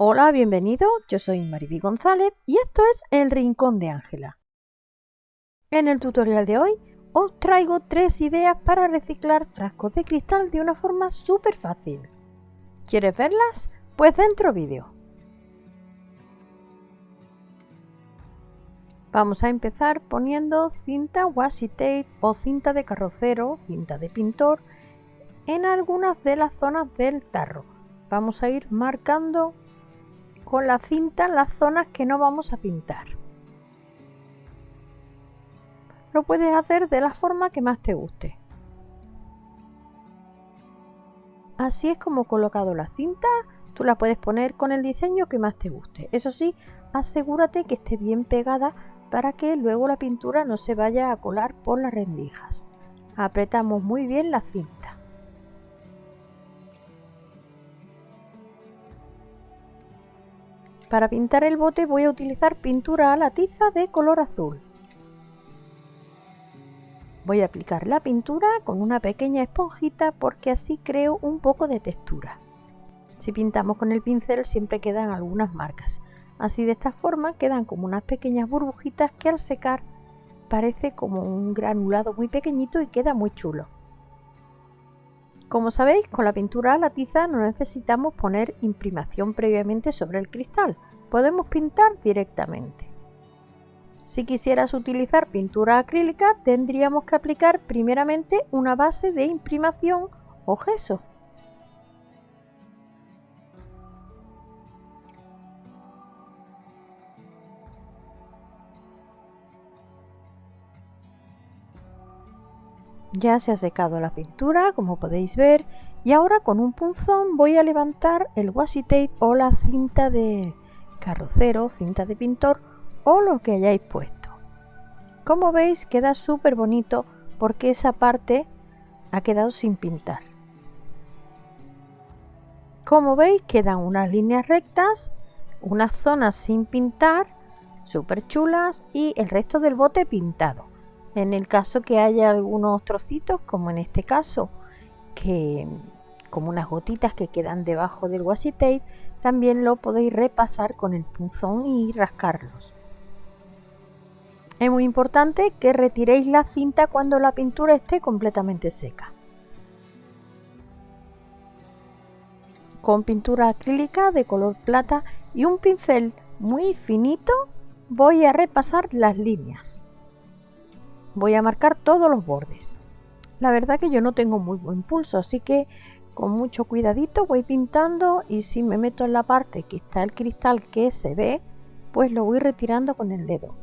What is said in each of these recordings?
Hola, bienvenido, yo soy Mariby González y esto es El Rincón de Ángela. En el tutorial de hoy os traigo tres ideas para reciclar frascos de cristal de una forma súper fácil. ¿Quieres verlas? Pues dentro vídeo. Vamos a empezar poniendo cinta washi tape o cinta de carrocero, cinta de pintor, en algunas de las zonas del tarro. Vamos a ir marcando con la cinta las zonas que no vamos a pintar. Lo puedes hacer de la forma que más te guste. Así es como colocado la cinta, tú la puedes poner con el diseño que más te guste. Eso sí, asegúrate que esté bien pegada para que luego la pintura no se vaya a colar por las rendijas. Apretamos muy bien la cinta. Para pintar el bote voy a utilizar pintura a la tiza de color azul. Voy a aplicar la pintura con una pequeña esponjita porque así creo un poco de textura. Si pintamos con el pincel siempre quedan algunas marcas. Así de esta forma quedan como unas pequeñas burbujitas que al secar parece como un granulado muy pequeñito y queda muy chulo. Como sabéis, con la pintura a la tiza no necesitamos poner imprimación previamente sobre el cristal, podemos pintar directamente. Si quisieras utilizar pintura acrílica, tendríamos que aplicar primeramente una base de imprimación o gesso. Ya se ha secado la pintura, como podéis ver, y ahora con un punzón voy a levantar el washi tape o la cinta de carrocero, cinta de pintor o lo que hayáis puesto. Como veis queda súper bonito porque esa parte ha quedado sin pintar. Como veis quedan unas líneas rectas, unas zonas sin pintar, súper chulas y el resto del bote pintado. En el caso que haya algunos trocitos, como en este caso, que como unas gotitas que quedan debajo del washi tape, también lo podéis repasar con el punzón y rascarlos. Es muy importante que retiréis la cinta cuando la pintura esté completamente seca. Con pintura acrílica de color plata y un pincel muy finito voy a repasar las líneas. Voy a marcar todos los bordes. La verdad que yo no tengo muy buen pulso, así que con mucho cuidadito voy pintando y si me meto en la parte que está el cristal que se ve, pues lo voy retirando con el dedo.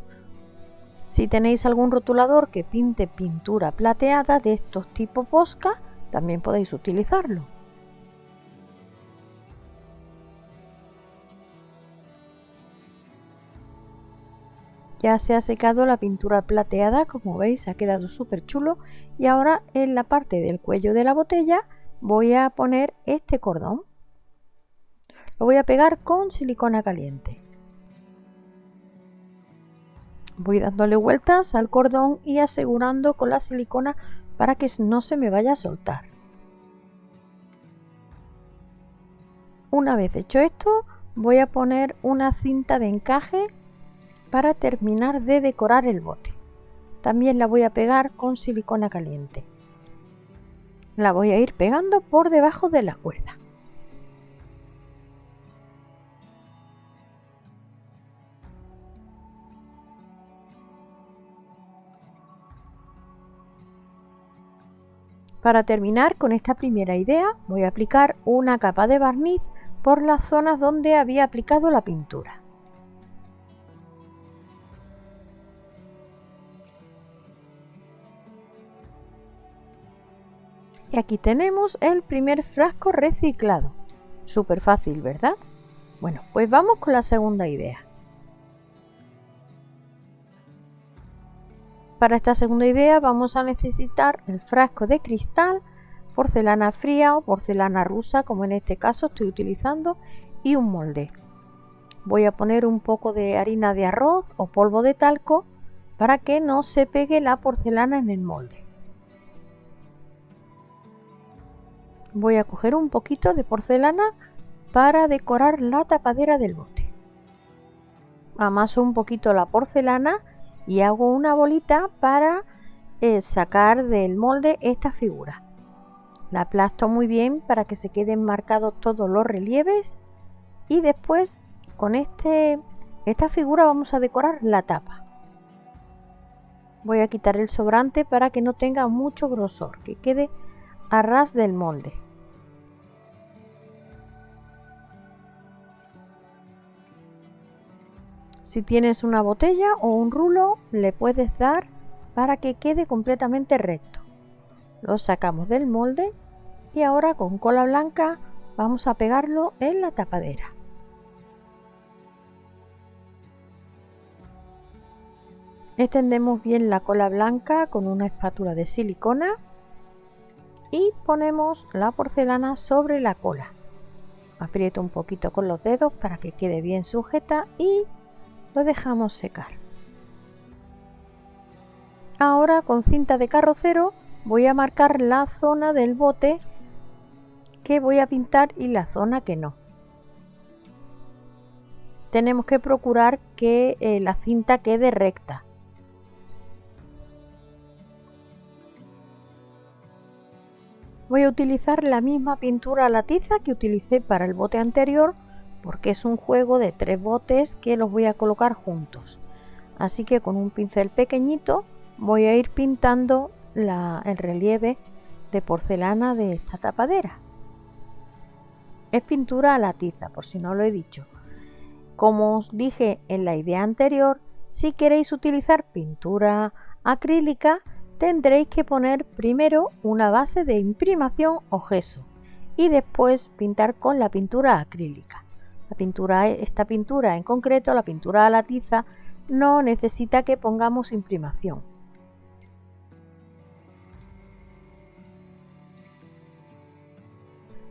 Si tenéis algún rotulador que pinte pintura plateada de estos tipo Posca, también podéis utilizarlo. Ya se ha secado la pintura plateada, como veis ha quedado súper chulo y ahora en la parte del cuello de la botella voy a poner este cordón. Lo voy a pegar con silicona caliente. Voy dándole vueltas al cordón y asegurando con la silicona para que no se me vaya a soltar. Una vez hecho esto, voy a poner una cinta de encaje para terminar de decorar el bote. También la voy a pegar con silicona caliente la voy a ir pegando por debajo de la cuerda. Para terminar con esta primera idea voy a aplicar una capa de barniz por las zonas donde había aplicado la pintura. Y aquí tenemos el primer frasco reciclado. Súper fácil, ¿verdad? Bueno, pues vamos con la segunda idea. Para esta segunda idea vamos a necesitar el frasco de cristal, porcelana fría o porcelana rusa, como en este caso estoy utilizando, y un molde. Voy a poner un poco de harina de arroz o polvo de talco para que no se pegue la porcelana en el molde. Voy a coger un poquito de porcelana para decorar la tapadera del bote. Amaso un poquito la porcelana y hago una bolita para eh, sacar del molde esta figura. La aplasto muy bien para que se queden marcados todos los relieves y después con este, esta figura vamos a decorar la tapa. Voy a quitar el sobrante para que no tenga mucho grosor, que quede a ras del molde. Si tienes una botella o un rulo, le puedes dar para que quede completamente recto. Lo sacamos del molde y ahora con cola blanca vamos a pegarlo en la tapadera. Extendemos bien la cola blanca con una espátula de silicona y ponemos la porcelana sobre la cola. Aprieto un poquito con los dedos para que quede bien sujeta y lo dejamos secar. Ahora con cinta de carrocero voy a marcar la zona del bote que voy a pintar y la zona que no. Tenemos que procurar que eh, la cinta quede recta. Voy a utilizar la misma pintura a la tiza que utilicé para el bote anterior porque es un juego de tres botes que los voy a colocar juntos. Así que con un pincel pequeñito voy a ir pintando el relieve de porcelana de esta tapadera. Es pintura a la tiza, por si no lo he dicho. Como os dije en la idea anterior, si queréis utilizar pintura acrílica, tendréis que poner primero una base de imprimación o gesso y después pintar con la pintura acrílica. Pintura, esta pintura en concreto, la pintura a la tiza, no necesita que pongamos imprimación.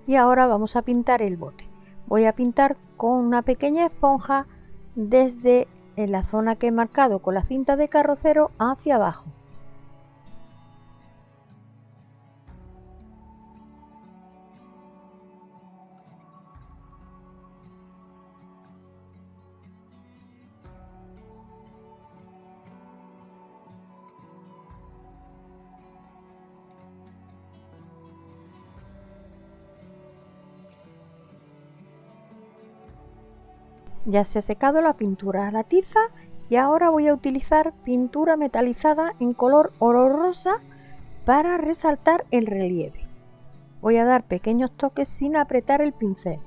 Y ahora vamos a pintar el bote. Voy a pintar con una pequeña esponja desde la zona que he marcado con la cinta de carrocero hacia abajo. Ya se ha secado la pintura a la tiza y ahora voy a utilizar pintura metalizada en color oro rosa para resaltar el relieve. Voy a dar pequeños toques sin apretar el pincel.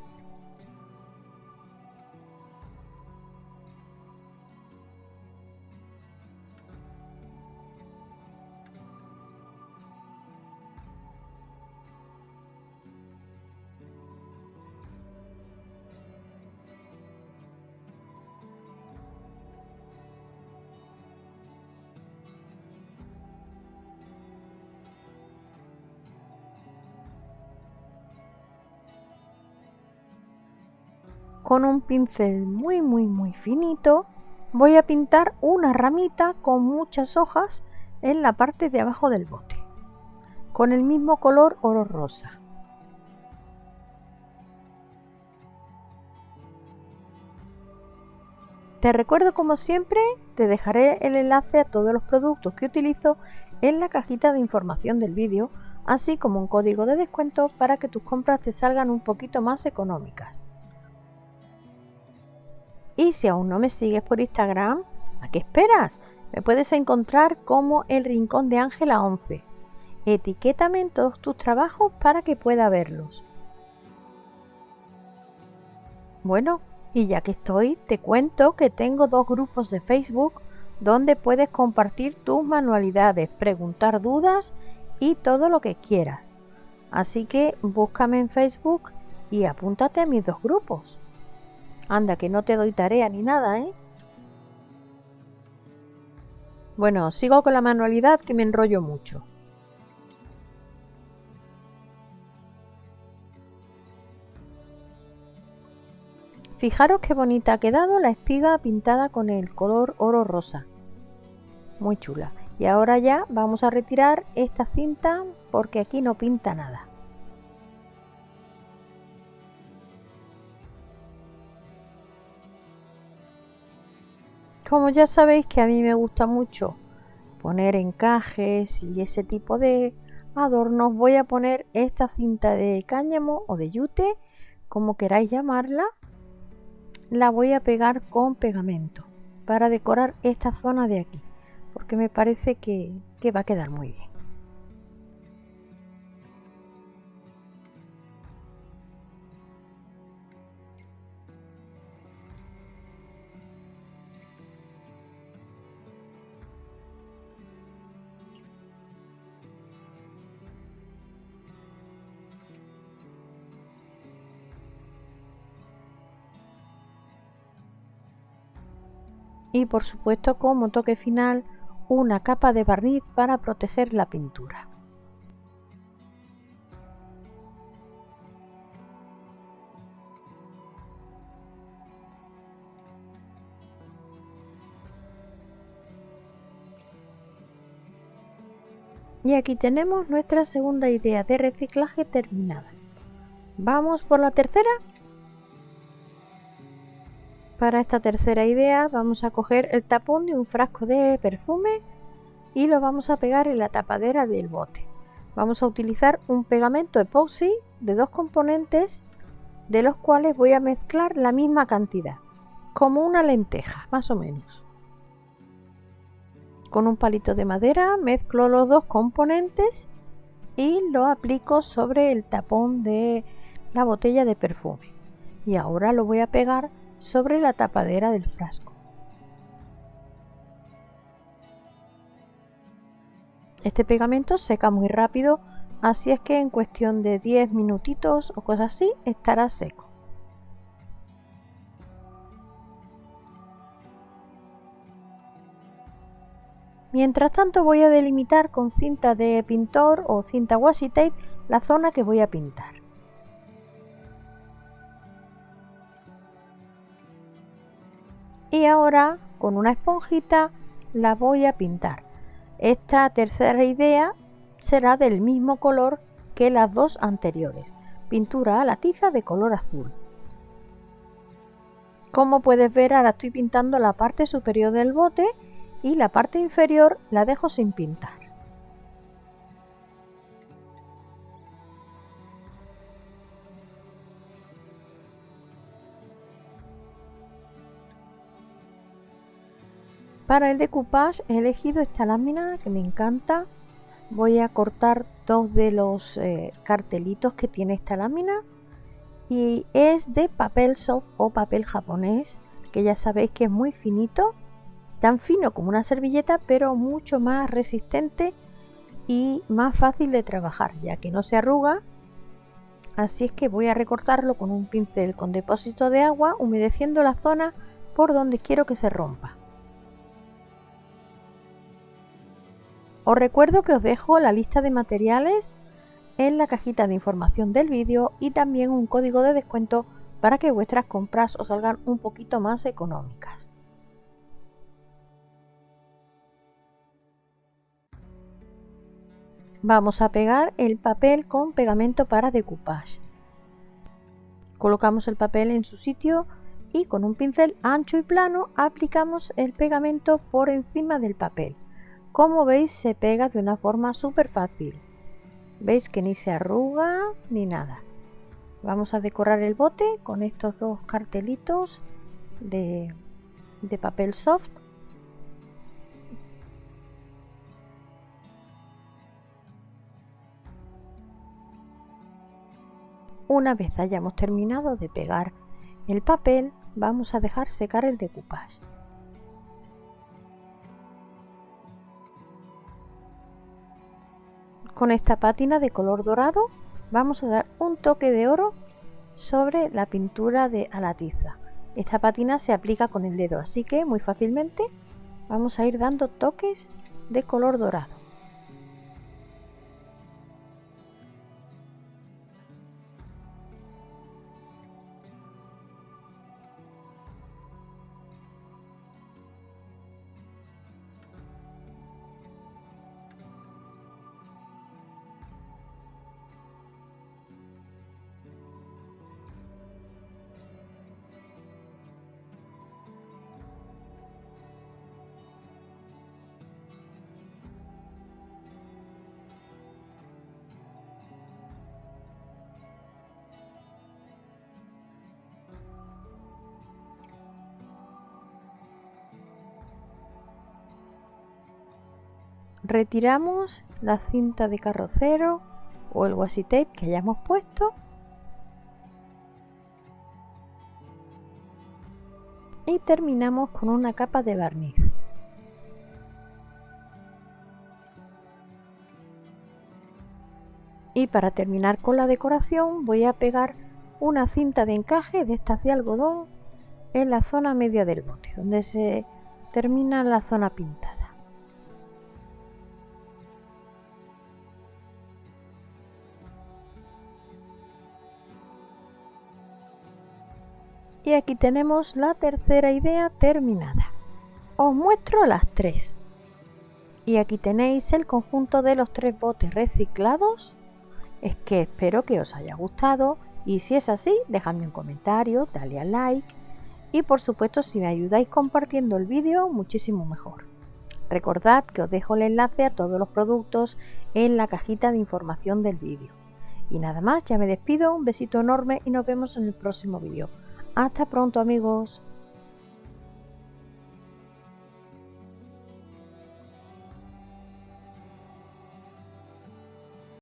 Con un pincel muy muy muy finito voy a pintar una ramita con muchas hojas en la parte de abajo del bote con el mismo color oro rosa Te recuerdo como siempre, te dejaré el enlace a todos los productos que utilizo en la cajita de información del vídeo, así como un código de descuento para que tus compras te salgan un poquito más económicas. Y si aún no me sigues por Instagram, ¿a qué esperas? Me puedes encontrar como el Rincón de Ángela 11. Etiquétame en todos tus trabajos para que pueda verlos. Bueno, y ya que estoy, te cuento que tengo dos grupos de Facebook donde puedes compartir tus manualidades, preguntar dudas y todo lo que quieras. Así que búscame en Facebook y apúntate a mis dos grupos. Anda, que no te doy tarea ni nada, ¿eh? Bueno, sigo con la manualidad que me enrollo mucho. Fijaros qué bonita ha quedado la espiga pintada con el color oro rosa. Muy chula. Y ahora ya vamos a retirar esta cinta porque aquí no pinta nada. Como ya sabéis que a mí me gusta mucho poner encajes y ese tipo de adornos, voy a poner esta cinta de cáñamo o de yute, como queráis llamarla, la voy a pegar con pegamento para decorar esta zona de aquí, porque me parece que, que va a quedar muy bien. Y por supuesto como toque final una capa de barniz para proteger la pintura. Y aquí tenemos nuestra segunda idea de reciclaje terminada. ¿Vamos por la tercera? Para esta tercera idea vamos a coger el tapón de un frasco de perfume y lo vamos a pegar en la tapadera del bote. Vamos a utilizar un pegamento epoxy de dos componentes de los cuales voy a mezclar la misma cantidad, como una lenteja más o menos. Con un palito de madera mezclo los dos componentes y lo aplico sobre el tapón de la botella de perfume. Y ahora lo voy a pegar sobre la tapadera del frasco. Este pegamento seca muy rápido, así es que en cuestión de 10 minutitos o cosas así estará seco. Mientras tanto voy a delimitar con cinta de pintor o cinta washi tape la zona que voy a pintar. Y ahora con una esponjita la voy a pintar. Esta tercera idea será del mismo color que las dos anteriores, pintura a la tiza de color azul. Como puedes ver ahora estoy pintando la parte superior del bote y la parte inferior la dejo sin pintar. Para el decoupage he elegido esta lámina que me encanta. Voy a cortar dos de los eh, cartelitos que tiene esta lámina. Y es de papel soft o papel japonés que ya sabéis que es muy finito, tan fino como una servilleta pero mucho más resistente y más fácil de trabajar ya que no se arruga. Así es que voy a recortarlo con un pincel con depósito de agua humedeciendo la zona por donde quiero que se rompa Os recuerdo que os dejo la lista de materiales en la cajita de información del vídeo y también un código de descuento para que vuestras compras os salgan un poquito más económicas. Vamos a pegar el papel con pegamento para decoupage. Colocamos el papel en su sitio y con un pincel ancho y plano aplicamos el pegamento por encima del papel. Como veis se pega de una forma súper fácil. Veis que ni se arruga ni nada. Vamos a decorar el bote con estos dos cartelitos de, de papel soft. Una vez hayamos terminado de pegar el papel, vamos a dejar secar el decoupage. Con esta pátina de color dorado vamos a dar un toque de oro sobre la pintura de a la tiza. Esta pátina se aplica con el dedo, así que muy fácilmente vamos a ir dando toques de color dorado. Retiramos la cinta de carrocero o el washi tape que hayamos puesto y terminamos con una capa de barniz. Y para terminar con la decoración voy a pegar una cinta de encaje de estas de algodón en la zona media del bote, donde se termina la zona pintada. Y aquí tenemos la tercera idea terminada. Os muestro las tres. Y aquí tenéis el conjunto de los tres botes reciclados. Es que espero que os haya gustado y si es así, dejadme un comentario, dale a like y por supuesto si me ayudáis compartiendo el vídeo, muchísimo mejor. Recordad que os dejo el enlace a todos los productos en la cajita de información del vídeo. Y nada más, ya me despido, un besito enorme y nos vemos en el próximo vídeo. Hasta pronto amigos.